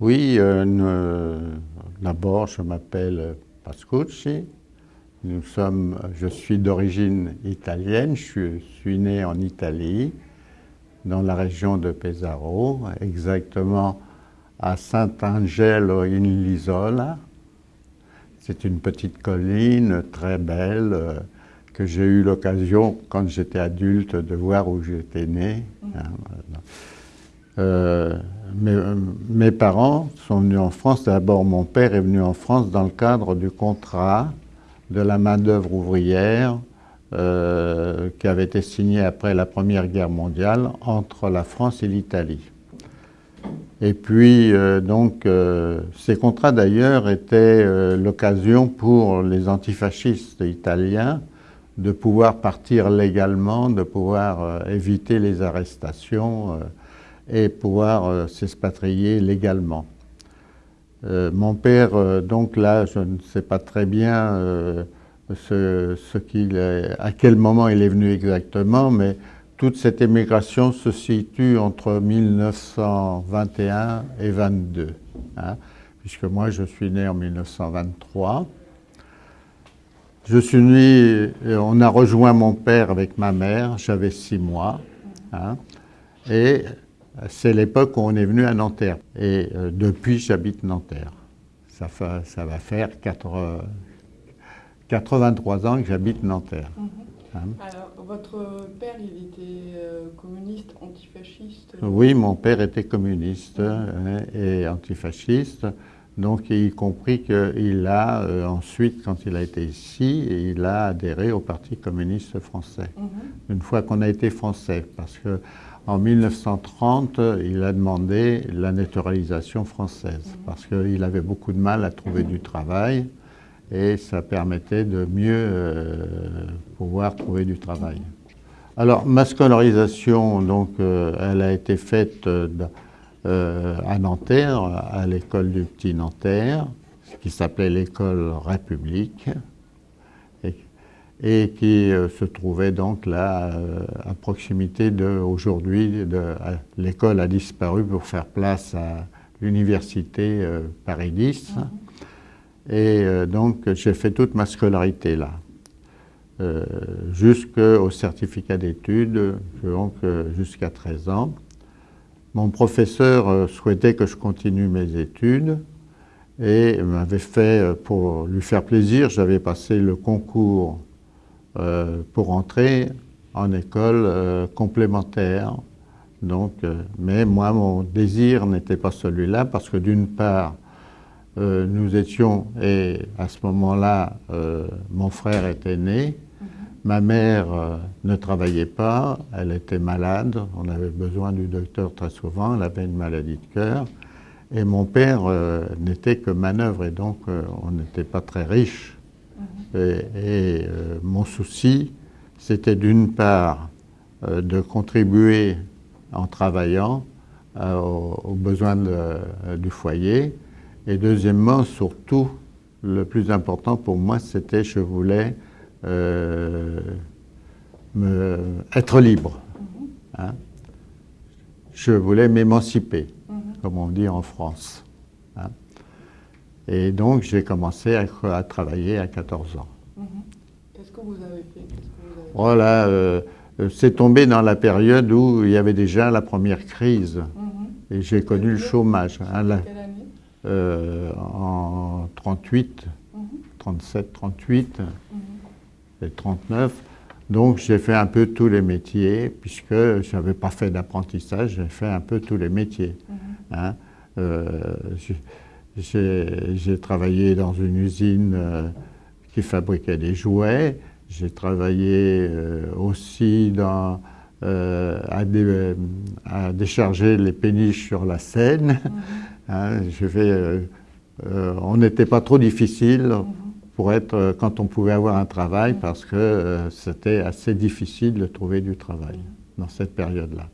Oui, euh, d'abord je m'appelle Pascucci. Nous sommes, je suis d'origine italienne, je suis, né en Italie, dans la région de Pesaro, exactement à Sant'Angelo in Lisola. C'est une petite colline très belle euh, que j'ai eu l'occasion, quand j'étais adulte, de voir où j'étais né. Hein, euh, mes, parents sont venus en France. D'abord, mon père est venu en France dans le cadre du contrat de la main-d'œuvre ouvrière euh, qui avait été signé après la Première Guerre mondiale entre la France et l'Italie. Et puis, euh, donc, ces contrats d'ailleurs étaient l'occasion pour les antifascistes italiens de pouvoir partir légalement, de pouvoir éviter les arrestations et pouvoir euh, s'expatrier légalement. Euh, mon père, euh, donc là, je ne sais pas très bien ce, ce à quel moment il est venu exactement, mais toute cette émigration se situe entre 1921 et 22, hein, puisque moi je suis né en 1923. Je suis né, on a rejoint mon père avec ma mère, j'avais six mois, hein, et c'est l'époque où on est venu à Nanterre. Et euh, depuis, j'habite Nanterre. Ça, ça, va faire 83 ans que j'habite Nanterre. Mhm. Hein? Alors, votre père, il était euh, communiste, antifasciste? Oui, mon père était communiste hein, et antifasciste. Donc, y compris qu'il a euh, ensuite, quand il a été ici, il a adhéré au Parti communiste français. Mhm. Une fois qu'on a été français, parce que en 1930, il a demandé la naturalisation française parce qu'il avait beaucoup de mal à trouver du travail et ça permettait de mieux euh, pouvoir trouver du travail. Alors, ma scolarisation, donc, euh, elle a été faite euh, à Nanterre, à l'école du Petit Nanterre, qui s'appelait l'école République qui euh, se trouvait donc là euh, à proximité de aujourd'hui. L'école a disparu pour faire place à l'université euh, Paris 10 et donc j'ai fait toute ma scolarité là. jusqu'au certificat d'études, donc jusqu'à 13 ans. Mon professeur souhaitait que je continue mes études et m'avait fait, pour lui faire plaisir, j'avais passé le concours pour entrer en école euh, complémentaire. Donc, euh, mais moi, mon désir n'était pas celui-là parce que d'une part, nous étions, et à ce moment-là, mon frère était né, mhm. ma mère ne travaillait pas, elle était malade, on avait besoin du docteur très souvent, elle avait une maladie de cœur, et mon père n'était que manœuvre, et donc on n'était pas très riche. Et, euh, mon souci, c'était d'une part euh, de contribuer en travaillant euh, aux, besoins du foyer, et deuxièmement, surtout, le plus important pour moi, c'était je voulais me, être libre. Hein. Je voulais m'émanciper, mhm. comme on dit en France. Hein. Et donc, j'ai commencé à, travailler à 14 ans. Mhm. Qu'est-ce que vous avez fait? Voilà, euh, euh, c'est tombé dans la période où il y avait déjà la première crise. Mhm. Et j'ai connu le chômage. Hein, quelle année? Euh, En 38, 37, 38 et 39. Donc j'ai fait un peu tous les métiers, puisque je n'avais pas fait d'apprentissage, j'ai fait un peu tous les métiers. Mhm. Hein. J'ai travaillé dans une usine euh, qui fabriquait des jouets. J'ai travaillé euh, aussi dans, euh, à, décharger les péniches sur la Seine. Mhm. Hein, on n'était pas trop difficile mhm. pour être quand on pouvait avoir un travail parce que c'était assez difficile de trouver du travail dans cette période-là.